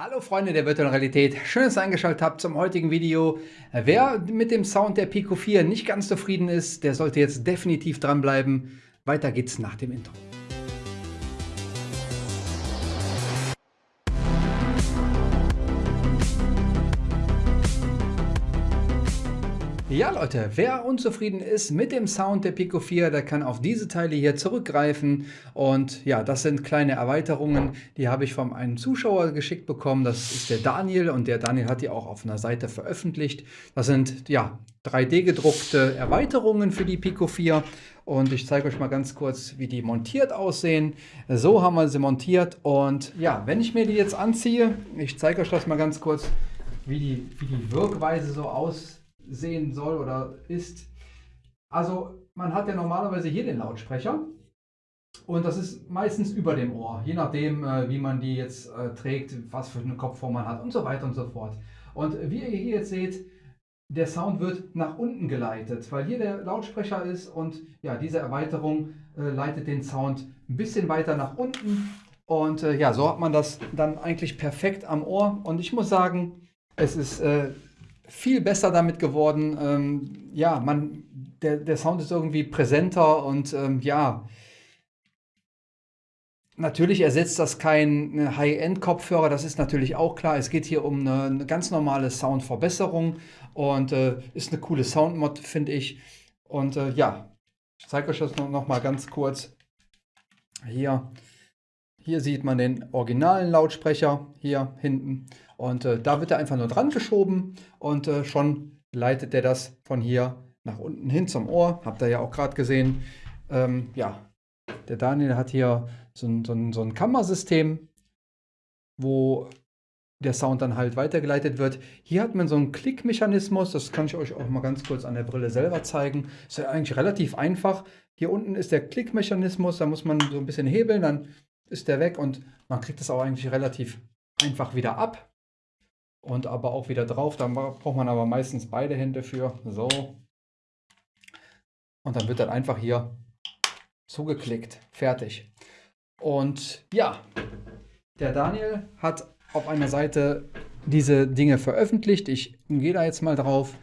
Hallo Freunde der virtuellen Realität, schön, dass ihr eingeschaltet habt zum heutigen Video. Wer mit dem Sound der Pico 4 nicht ganz zufrieden ist, der sollte jetzt definitiv dranbleiben. Weiter geht's nach dem Intro. Ja Leute, wer unzufrieden ist mit dem Sound der Pico 4, der kann auf diese Teile hier zurückgreifen und ja, das sind kleine Erweiterungen, die habe ich von einem Zuschauer geschickt bekommen, das ist der Daniel und der Daniel hat die auch auf einer Seite veröffentlicht. Das sind ja 3D gedruckte Erweiterungen für die Pico 4 und ich zeige euch mal ganz kurz, wie die montiert aussehen. So haben wir sie montiert und ja, wenn ich mir die jetzt anziehe, ich zeige euch das mal ganz kurz, wie die, wie die Wirkweise so aussieht sehen soll oder ist. Also man hat ja normalerweise hier den Lautsprecher und das ist meistens über dem Ohr, je nachdem, äh, wie man die jetzt äh, trägt, was für eine Kopfform man hat und so weiter und so fort. Und wie ihr hier jetzt seht, der Sound wird nach unten geleitet, weil hier der Lautsprecher ist und ja, diese Erweiterung äh, leitet den Sound ein bisschen weiter nach unten. Und äh, ja, so hat man das dann eigentlich perfekt am Ohr. Und ich muss sagen, es ist äh, viel besser damit geworden. Ähm, ja, man, der, der Sound ist irgendwie präsenter und ähm, ja, Natürlich ersetzt das kein High-End-Kopfhörer, das ist natürlich auch klar. Es geht hier um eine, eine ganz normale Soundverbesserung und äh, ist eine coole Soundmod, finde ich. Und äh, ja, ich zeige euch das noch, noch mal ganz kurz. Hier, hier sieht man den originalen Lautsprecher hier hinten und äh, da wird er einfach nur dran geschoben und äh, schon leitet er das von hier nach unten hin zum Ohr. Habt ihr ja auch gerade gesehen. Ähm, ja, der Daniel hat hier so ein, so ein, so ein Kammersystem, wo der Sound dann halt weitergeleitet wird. Hier hat man so einen Klickmechanismus, das kann ich euch auch mal ganz kurz an der Brille selber zeigen. Ist ja eigentlich relativ einfach. Hier unten ist der Klickmechanismus, da muss man so ein bisschen hebeln, dann ist der weg und man kriegt das auch eigentlich relativ einfach wieder ab und aber auch wieder drauf. Da braucht man aber meistens beide Hände für. So. Und dann wird dann einfach hier zugeklickt. Fertig. Und ja, der Daniel hat auf einer Seite diese Dinge veröffentlicht. Ich gehe da jetzt mal drauf.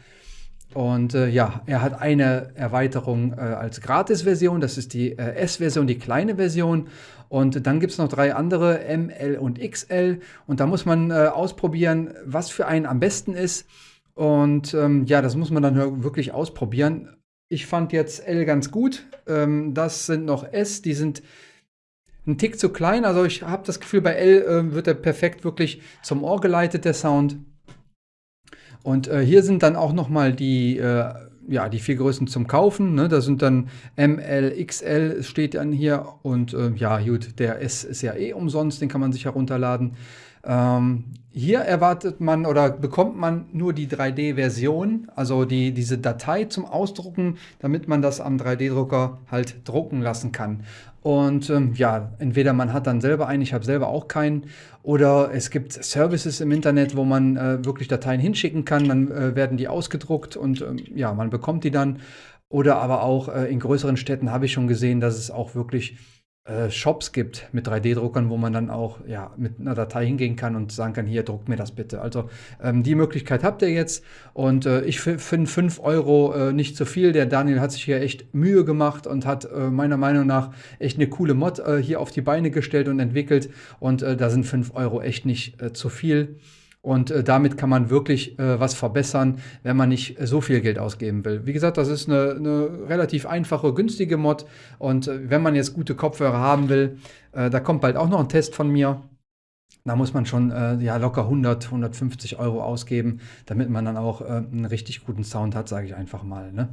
Und äh, ja, er hat eine Erweiterung äh, als Gratis-Version, das ist die äh, S-Version, die kleine Version. Und dann gibt es noch drei andere, M, L und XL. Und da muss man äh, ausprobieren, was für einen am besten ist. Und ähm, ja, das muss man dann wirklich ausprobieren. Ich fand jetzt L ganz gut. Ähm, das sind noch S, die sind ein Tick zu klein. Also ich habe das Gefühl, bei L äh, wird er perfekt wirklich zum Ohr geleitet, der Sound. Und äh, hier sind dann auch nochmal die, äh, ja, die vier Größen zum Kaufen. Ne? Da sind dann ML, XL steht dann hier. Und äh, ja, gut, der S ist ja eh umsonst, den kann man sich herunterladen. Ähm, hier erwartet man oder bekommt man nur die 3D-Version, also die, diese Datei zum Ausdrucken, damit man das am 3D-Drucker halt drucken lassen kann. Und ähm, ja, entweder man hat dann selber einen, ich habe selber auch keinen, oder es gibt Services im Internet, wo man äh, wirklich Dateien hinschicken kann, dann äh, werden die ausgedruckt und ähm, ja, man bekommt die dann. Oder aber auch äh, in größeren Städten habe ich schon gesehen, dass es auch wirklich äh, Shops gibt mit 3D-Druckern, wo man dann auch ja, mit einer Datei hingehen kann und sagen kann, hier, druckt mir das bitte. Also ähm, die Möglichkeit habt ihr jetzt und äh, ich finde 5 Euro äh, nicht zu viel. Der Daniel hat sich hier echt Mühe gemacht und hat äh, meiner Meinung nach echt eine coole Mod äh, hier auf die Beine gestellt und entwickelt und äh, da sind 5 Euro echt nicht zu viel. Und äh, damit kann man wirklich äh, was verbessern, wenn man nicht so viel Geld ausgeben will. Wie gesagt, das ist eine, eine relativ einfache, günstige Mod. Und äh, wenn man jetzt gute Kopfhörer haben will, äh, da kommt bald auch noch ein Test von mir. Da muss man schon äh, ja, locker 100, 150 Euro ausgeben, damit man dann auch äh, einen richtig guten Sound hat, sage ich einfach mal. Ne?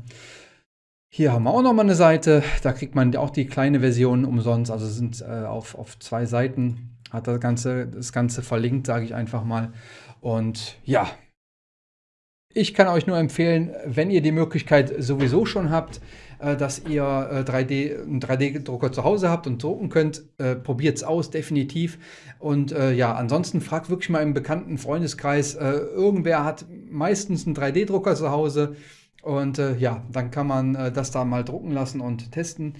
Hier haben wir auch noch mal eine Seite. Da kriegt man auch die kleine Version umsonst. Also sind auf, auf zwei Seiten hat das Ganze, das Ganze verlinkt, sage ich einfach mal. Und ja, ich kann euch nur empfehlen, wenn ihr die Möglichkeit sowieso schon habt, äh, dass ihr 3D, äh, einen 3D-Drucker zu Hause habt und drucken könnt, äh, probiert es aus, definitiv. Und äh, ja, ansonsten fragt wirklich mal im bekannten Freundeskreis, äh, irgendwer hat meistens einen 3D-Drucker zu Hause. Und äh, ja, dann kann man das da mal drucken lassen und testen.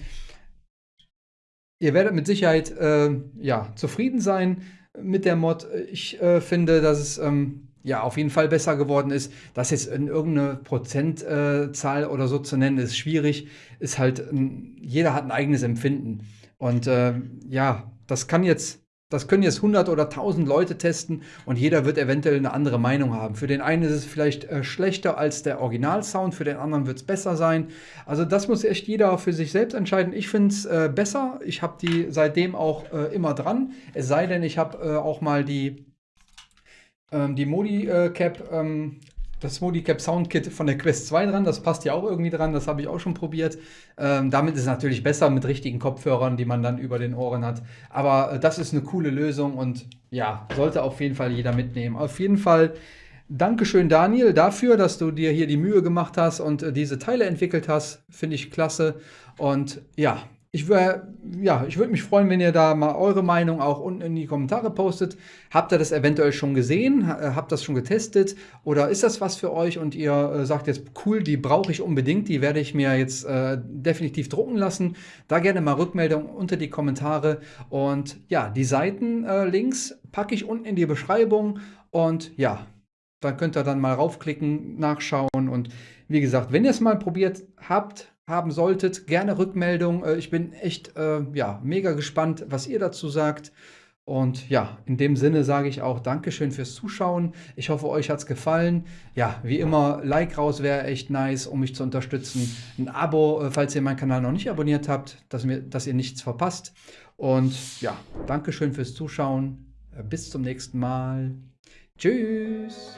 Ihr werdet mit Sicherheit äh, ja, zufrieden sein. mit der Mod. Ich äh, finde, dass es ähm, ja auf jeden Fall besser geworden ist. Das jetzt in irgendeine Prozentzahl äh, oder so zu nennen, ist schwierig. Ist halt, jeder hat ein eigenes Empfinden. Und äh, ja, das kann jetzt das können jetzt 100 oder 1000 Leute testen und jeder wird eventuell eine andere Meinung haben. Für den einen ist es vielleicht äh, schlechter als der Originalsound, für den anderen wird es besser sein. Also das muss echt jeder für sich selbst entscheiden. Ich finde es äh, besser. Ich habe die seitdem auch äh, immer dran. Es sei denn, ich habe äh, auch mal die, ähm, die Modi-Cap äh, ähm, das Modicap Soundkit von der Quest 2 dran. Das passt ja auch irgendwie dran. Das habe ich auch schon probiert. Ähm, damit ist es natürlich besser mit richtigen Kopfhörern, die man dann über den Ohren hat. Aber äh, das ist eine coole Lösung und ja, sollte auf jeden Fall jeder mitnehmen. Auf jeden Fall Dankeschön, Daniel, dafür, dass du dir hier die Mühe gemacht hast und äh, diese Teile entwickelt hast. Finde ich klasse. Und ja, ich, ja, ich würde mich freuen, wenn ihr da mal eure Meinung auch unten in die Kommentare postet. Habt ihr das eventuell schon gesehen? Äh, habt das schon getestet? Oder ist das was für euch und ihr äh, sagt jetzt, cool, die brauche ich unbedingt, die werde ich mir jetzt äh, definitiv drucken lassen. Da gerne mal Rückmeldung unter die Kommentare. Und ja, die Seitenlinks äh, packe ich unten in die Beschreibung. Und ja, da könnt ihr dann mal raufklicken, nachschauen. Und wie gesagt, wenn ihr es mal probiert habt, haben solltet, gerne Rückmeldung. Äh, ich bin echt äh, ja, mega gespannt, was ihr dazu sagt. Und ja, in dem Sinne sage ich auch Dankeschön fürs Zuschauen. Ich hoffe, euch hat es gefallen. Ja, wie immer, Like raus wäre echt nice, um mich zu unterstützen. Ein Abo, äh, falls ihr meinen Kanal noch nicht abonniert habt, dass, mir, dass ihr nichts verpasst. Und ja, Dankeschön fürs Zuschauen. Bis zum nächsten Mal. Tschüss.